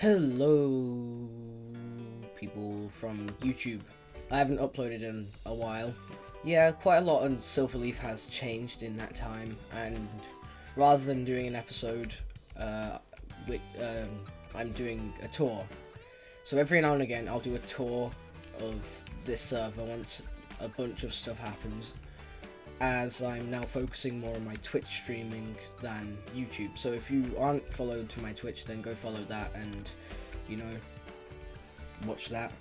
Hello, people from YouTube. I haven't uploaded in a while. Yeah, quite a lot on Silverleaf has changed in that time, and rather than doing an episode, uh, with, um, I'm doing a tour. So every now and again, I'll do a tour of this server once a bunch of stuff happens as I'm now focusing more on my Twitch streaming than YouTube. So if you aren't followed to my Twitch, then go follow that and, you know, watch that.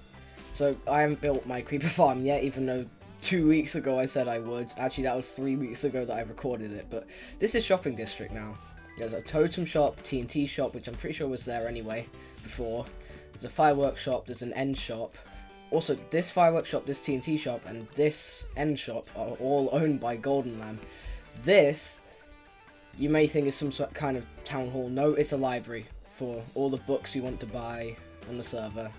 So I haven't built my creeper farm yet, even though two weeks ago I said I would. Actually, that was three weeks ago that I recorded it, but this is shopping district now. There's a totem shop, TNT shop, which I'm pretty sure was there anyway before. There's a fireworks shop, there's an end shop, also, this fireworks shop, this TNT shop, and this end shop are all owned by Golden Lamb. This, you may think is some sort kind of town hall. No, it's a library for all the books you want to buy on the server.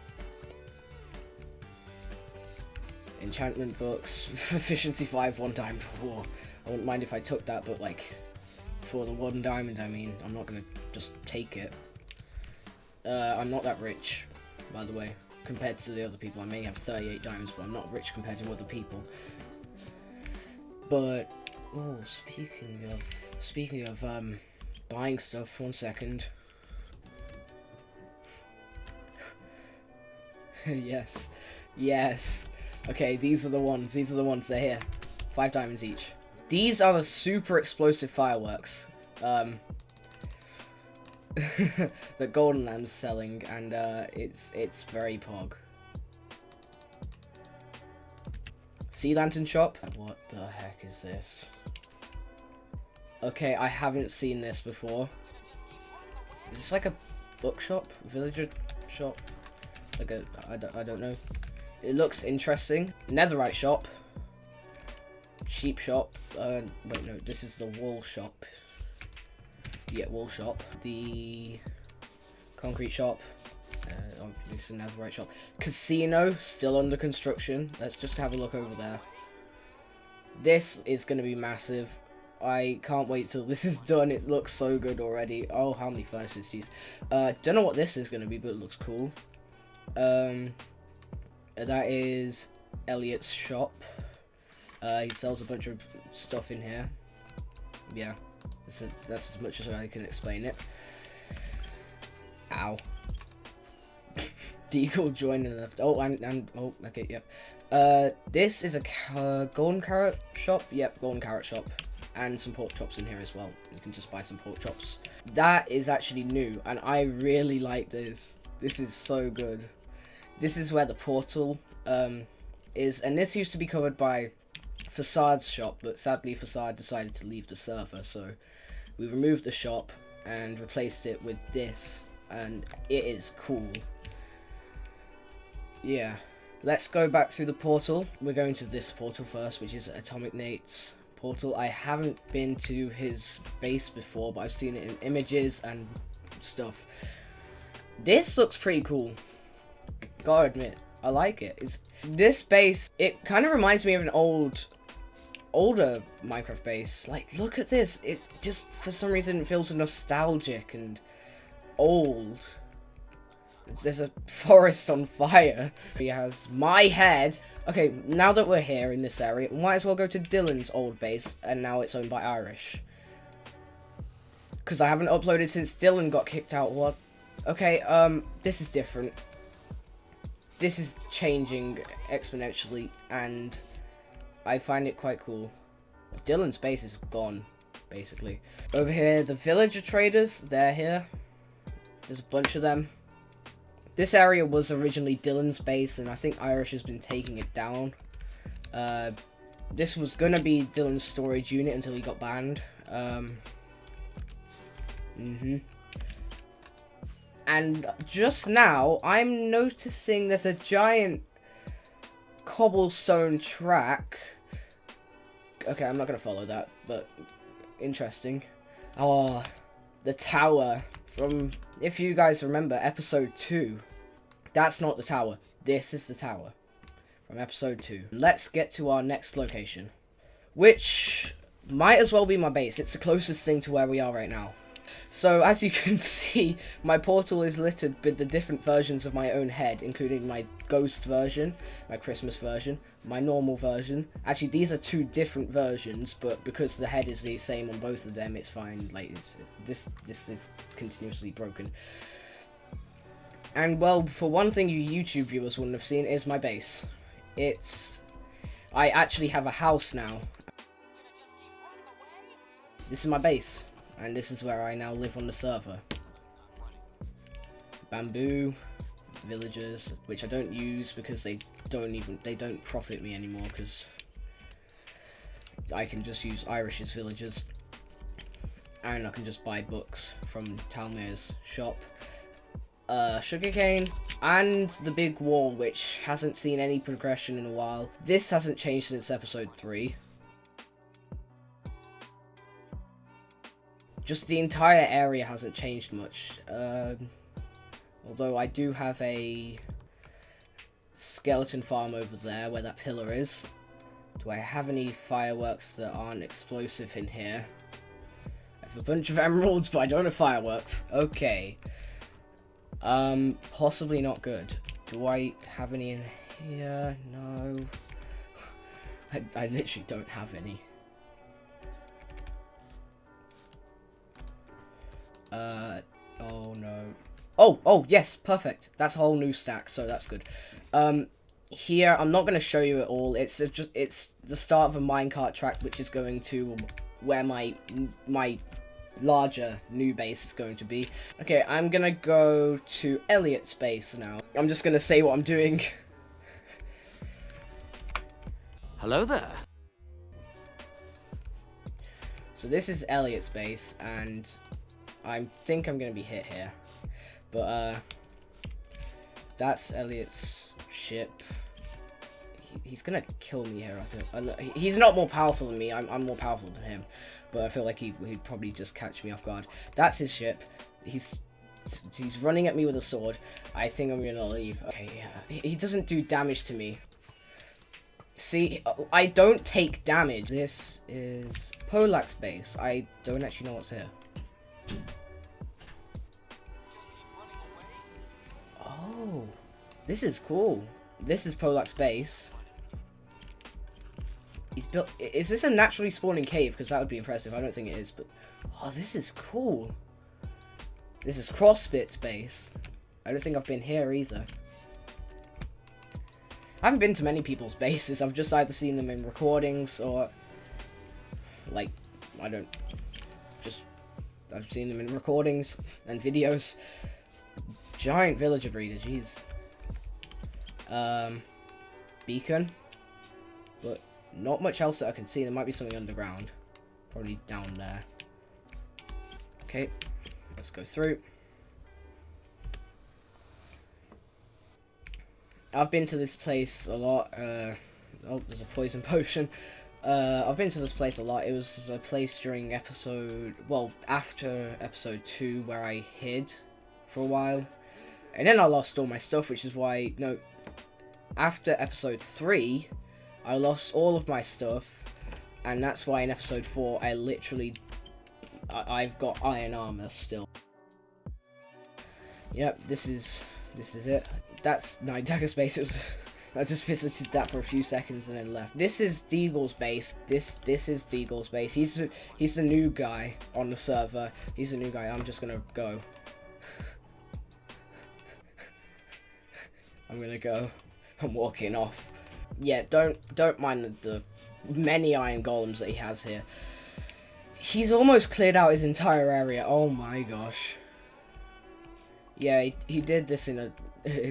Enchantment books, efficiency 5, one diamond. Whoa. I wouldn't mind if I took that, but like, for the one diamond, I mean, I'm not gonna just take it. Uh, I'm not that rich, by the way compared to the other people. I may have 38 diamonds, but I'm not rich compared to other people. But, oh, speaking of, speaking of, um, buying stuff, one second. yes, yes. Okay, these are the ones, these are the ones, they're here. Five diamonds each. These are the super explosive fireworks. Um, that Golden Lamb's selling, and uh, it's it's very pog. Sea Lantern Shop? What the heck is this? Okay, I haven't seen this before. Is this like a bookshop? Villager shop? Like a, I don't, I don't know. It looks interesting. Netherite shop. Sheep shop. Uh, wait, no, this is the wool shop yeah, wall shop. The concrete shop. Uh, obviously netherite shop. Casino, still under construction. Let's just have a look over there. This is going to be massive. I can't wait till this is done. It looks so good already. Oh, how many furnaces, jeez. Uh, don't know what this is going to be, but it looks cool. Um, that is Elliot's shop. Uh, he sells a bunch of stuff in here. Yeah. This is that's as much as I can explain it. Ow. Deagle joining left. Oh, and, and oh, okay, yep. Uh, this is a uh, golden carrot shop. Yep, golden carrot shop, and some pork chops in here as well. You can just buy some pork chops. That is actually new, and I really like this. This is so good. This is where the portal um is, and this used to be covered by Facade's shop, but sadly Facade decided to leave the server, so we removed the shop and replaced it with this, and it is cool. Yeah. Let's go back through the portal. We're going to this portal first, which is Atomic Nate's portal. I haven't been to his base before, but I've seen it in images and stuff. This looks pretty cool. Gotta admit, I like it. It's this base. It kind of reminds me of an old older Minecraft base. Like, look at this. It just, for some reason, feels nostalgic and old. There's a forest on fire. He has my head. Okay, now that we're here in this area, might as well go to Dylan's old base, and now it's owned by Irish. Because I haven't uploaded since Dylan got kicked out. What? Okay, um, this is different. This is changing exponentially, and I find it quite cool. Dylan's base is gone, basically. Over here, the villager traders, they're here. There's a bunch of them. This area was originally Dylan's base, and I think Irish has been taking it down. Uh, this was going to be Dylan's storage unit until he got banned. Um, mm-hmm. And just now, I'm noticing there's a giant cobblestone track. Okay, I'm not going to follow that, but interesting. Oh, the tower from, if you guys remember, episode 2. That's not the tower. This is the tower from episode 2. Let's get to our next location, which might as well be my base. It's the closest thing to where we are right now. So as you can see, my portal is littered with the different versions of my own head, including my ghost version, my Christmas version, my normal version. Actually, these are two different versions, but because the head is the same on both of them, it's fine. Like it's this this is continuously broken. And well, for one thing you YouTube viewers wouldn't have seen is my base. It's I actually have a house now. This is my base, and this is where I now live on the server. Bamboo, villagers, which I don't use because they don't even they don't profit me anymore because I can just use Irish's villagers, and I can just buy books from Talmir's shop. Uh, sugarcane, and the big wall, which hasn't seen any progression in a while. This hasn't changed since episode 3. Just the entire area hasn't changed much. Um, although I do have a skeleton farm over there where that pillar is. Do I have any fireworks that aren't explosive in here? I have a bunch of emeralds, but I don't have fireworks. Okay. Um, possibly not good. Do I have any in here? No. I, I literally don't have any. Uh, oh no. Oh, oh, yes, perfect. That's a whole new stack, so that's good. Um, here, I'm not going to show you it all. It's just it's the start of a minecart track, which is going to where my my larger new base is going to be. Okay, I'm gonna go to Elliot's base now. I'm just gonna say what I'm doing. Hello there. So this is Elliot's base, and I think I'm gonna be hit here. But, uh, that's Elliot's ship. He, he's gonna kill me here, I think. He's not more powerful than me, I'm, I'm more powerful than him but I feel like he, he'd probably just catch me off guard. That's his ship. He's he's running at me with a sword. I think I'm gonna leave. Okay, yeah. He doesn't do damage to me. See, I don't take damage. This is Polak's base. I don't actually know what's here. Oh, this is cool. This is Polak's base. He's built... Is this a naturally spawning cave? Because that would be impressive. I don't think it is, but... Oh, this is cool. This is Crossbit's base. I don't think I've been here either. I haven't been to many people's bases. I've just either seen them in recordings or... Like, I don't... I've seen them in recordings and videos. Giant villager breeder, jeez. Um... Beacon. But not much else that I can see. There might be something underground. Probably down there. Okay, let's go through. I've been to this place a lot. Uh, oh, there's a poison potion. Uh, I've been to this place a lot. It was a place during episode, well, after episode 2 where I hid for a while. And then I lost all my stuff, which is why, no, after episode 3, I lost all of my stuff, and that's why in episode 4 I literally... I I've got iron armor still. Yep, this is this is it. That's Night Dagger's base. It was, I just visited that for a few seconds and then left. This is Deagle's base. This this is Deagle's base. He's he's the new guy on the server. He's the new guy. I'm just gonna go. I'm gonna go. I'm walking off yeah, don't don't mind the, the many iron golems that he has here. He's almost cleared out his entire area. Oh my gosh. Yeah, he, he did this in a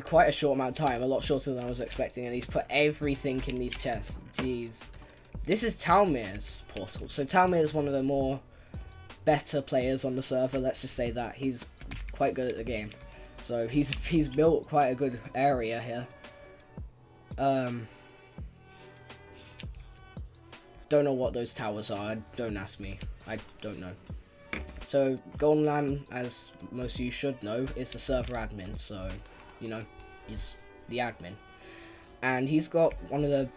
quite a short amount of time, a lot shorter than I was expecting, and he's put everything in these chests. Jeez. This is Talmir's portal. So Talmir is one of the more better players on the server, let's just say that. He's quite good at the game. So he's he's built quite a good area here. Um don't know what those towers are. Don't ask me. I don't know. So, Golden Lamb, as most of you should know, is the server admin. So, you know, he's the admin. And he's got one of the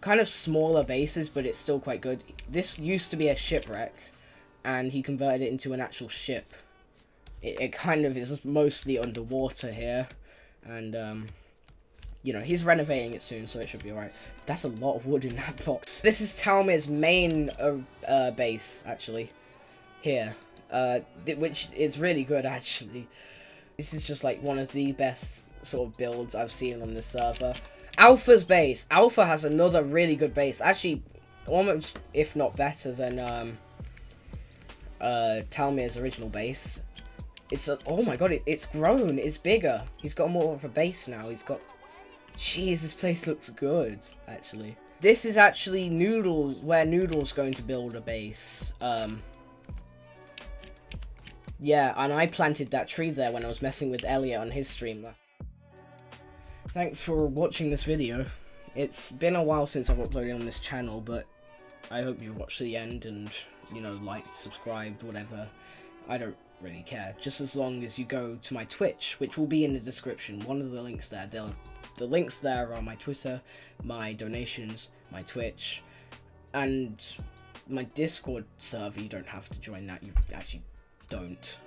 kind of smaller bases, but it's still quite good. This used to be a shipwreck. and he converted it into an actual ship. It, it kind of is mostly underwater here, and um, you know, he's renovating it soon, so it should be alright. That's a lot of wood in that box. This is Talmir's main uh, uh, base, actually. Here. Uh, which is really good, actually. This is just, like, one of the best sort of builds I've seen on this server. Alpha's base. Alpha has another really good base. Actually, almost, if not better than, um, uh, Talmir's original base. It's, a, oh my god, it, it's grown. It's bigger. He's got more of a base now. He's got Jeez, this place looks good, actually. This is actually Noodles, where Noodle's going to build a base. Um, yeah, and I planted that tree there when I was messing with Elliot on his stream. Thanks for watching this video. It's been a while since I've uploaded on this channel, but I hope you watched the end and, you know, liked, subscribed, whatever. I don't really care, just as long as you go to my Twitch, which will be in the description. One of the links there, they'll the links there are my Twitter, my donations, my Twitch, and my Discord server. You don't have to join that, you actually don't.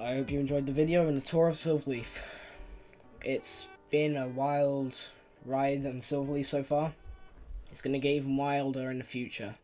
I hope you enjoyed the video and the tour of Silverleaf. It's been a wild ride on Silverleaf so far. It's going to get even wilder in the future.